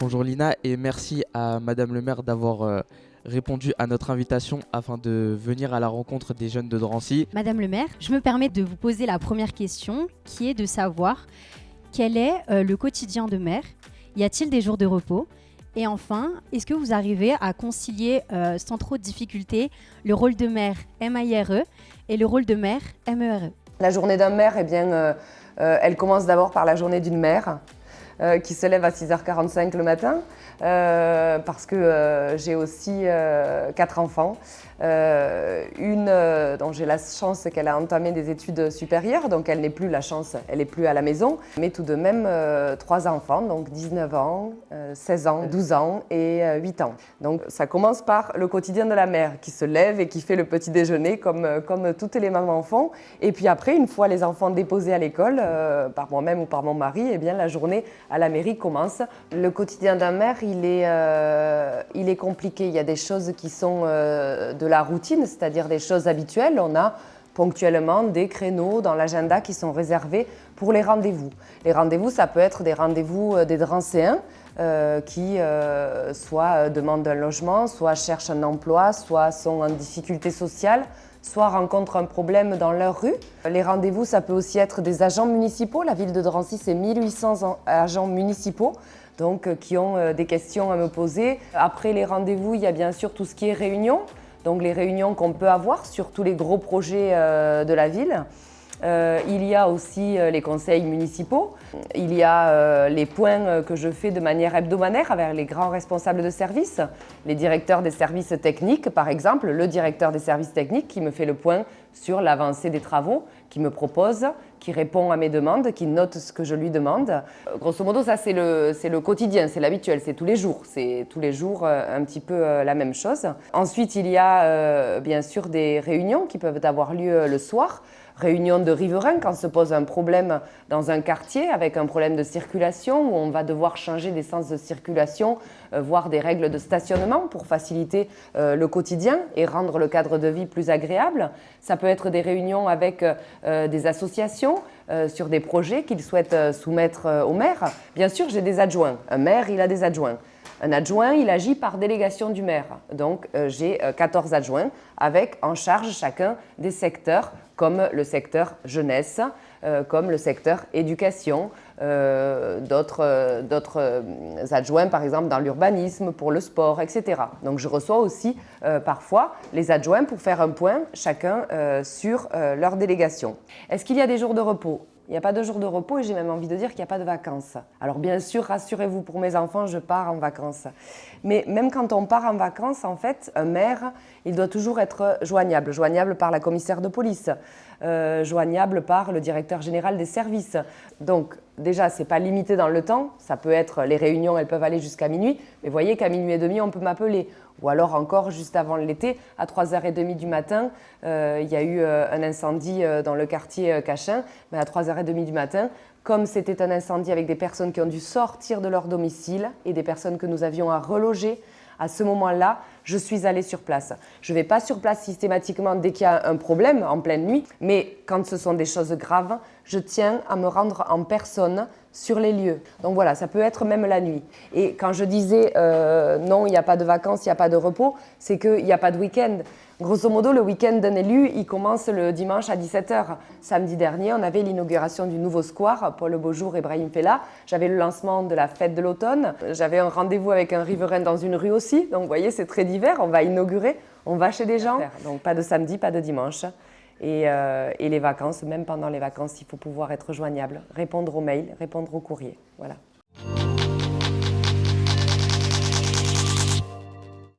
Bonjour Lina et merci à Madame le maire d'avoir euh, répondu à notre invitation afin de venir à la rencontre des jeunes de Drancy. Madame le maire, je me permets de vous poser la première question qui est de savoir quel est euh, le quotidien de maire? Y a-t-il des jours de repos? Et enfin, est-ce que vous arrivez à concilier euh, sans trop de difficultés le rôle de maire MIRE et le rôle de maire MERE La journée d'un maire, eh bien, euh, euh, elle commence d'abord par la journée d'une mère euh, qui se lève à 6h45 le matin euh, parce que euh, j'ai aussi quatre enfants. Une dont j'ai la chance qu'elle a entamé des études supérieures, donc elle n'est plus la chance, elle n'est plus à la maison, mais tout de même trois enfants, donc 19 ans, euh, 16 ans, 12 ans et euh, 8 ans. Donc ça commence par le quotidien de la mère qui se lève et qui fait le petit déjeuner comme, comme toutes les mamans font. Et puis après, une fois les enfants déposés à l'école, par moi-même ou par mon mari, eh bien la journée à la mairie commence. Le quotidien d'un maire, il est, euh, il est compliqué. Il y a des choses qui sont euh, de la routine, c'est-à-dire des choses habituelles. On a ponctuellement des créneaux dans l'agenda qui sont réservés pour les rendez-vous. Les rendez-vous, ça peut être des rendez-vous euh, des Drancéens qui soit demandent un logement, soit cherchent un emploi, soit sont en difficulté sociale, soit rencontrent un problème dans leur rue. Les rendez-vous, ça peut aussi être des agents municipaux. La ville de Drancy, c'est 1800 en- agents municipaux donc, euh, qui ont euh, des questions à me poser. Après les rendez-vous, il y a bien sûr tout ce qui est réunion, donc les réunions qu'on peut avoir sur tous les gros projets euh, de la ville. Euh, il y a aussi euh, les conseils municipaux, il y a euh, les points que je fais de manière hebdomadaire avec les grands responsables de service, les directeurs des services techniques par exemple, le directeur des services techniques qui me fait le point sur l'avancée des travaux, qui me propose, qui répond à mes demandes, qui note ce que je lui demande. Grosso modo, ça c'est le, le quotidien, c'est l'habituel, c'est tous les jours, c'est tous les jours un petit peu la même chose. Ensuite, il y a bien sûr des réunions qui peuvent avoir lieu le soir, réunion de riverains quand se pose un problème dans un quartier avec un problème de circulation où on va devoir changer des sens de circulation, euh, voire des règles de stationnement pour faciliter euh, le quotidien et rendre le cadre de vie plus agréable. Ça peut être des réunions avec euh, des associations sur des projets qu'ils souhaitent soumettre au maire. Bien sûr, j'ai des adjoints. Un maire, il a des adjoints. Un adjoint, il agit par délégation du maire. Donc, euh, j'ai euh, 14 adjoints avec en charge chacun des secteurs comme le secteur jeunesse, euh, comme le secteur éducation, euh, d'autres euh, euh, adjoints par exemple dans l'urbanisme, pour le sport, etc. Donc je reçois aussi euh, parfois les adjoints pour faire un point chacun euh, sur euh, leur délégation. Est-ce qu'il y a des jours de repos? Il n'y a pas de jours de repos et j'ai même envie de dire qu'il n'y a pas de vacances. Alors bien sûr, rassurez-vous, pour mes enfants, je pars en vacances. Mais même quand on part en vacances, en fait, un maire, il doit toujours être joignable. Joignable par la commissaire de police, euh, joignable par le directeur général des services. Donc déjà, ce n'est pas limité dans le temps. Ça peut être, les réunions, elles peuvent aller jusqu'à minuit. Mais voyez qu'à minuit et demi, on peut m'appeler. Ou alors encore, juste avant l'été, à 3h30 du matin, euh, il y a eu euh, un incendie euh, dans le quartier Cachin. Mais à 3h30 du matin, comme c'était un incendie avec des personnes qui ont dû sortir de leur domicile et des personnes que nous avions à reloger, à ce moment-là, je suis allée sur place. Je ne vais pas sur place systématiquement dès qu'il y a un problème en pleine nuit, mais quand ce sont des choses graves, je tiens à me rendre en personne sur les lieux. Donc voilà, ça peut être même la nuit. Et quand je disais euh, non, il n'y a pas de vacances, il n'y a pas de repos, c'est qu'il n'y a pas de week-end. Grosso modo, le week-end d'un élu, il commence le dimanche à 17h. Samedi dernier, on avait l'inauguration du nouveau square, Paul Beaujour et Brahim Fella. J'avais le lancement de la fête de l'automne. J'avais un rendez-vous avec un riverain dans une rue aussi. Donc vous voyez, c'est très divers. On va inaugurer, on va chez des gens. Donc pas de samedi, pas de dimanche. Et, euh, et les vacances, même pendant les vacances, il faut pouvoir être joignable, répondre aux mails, répondre aux courriers. Voilà.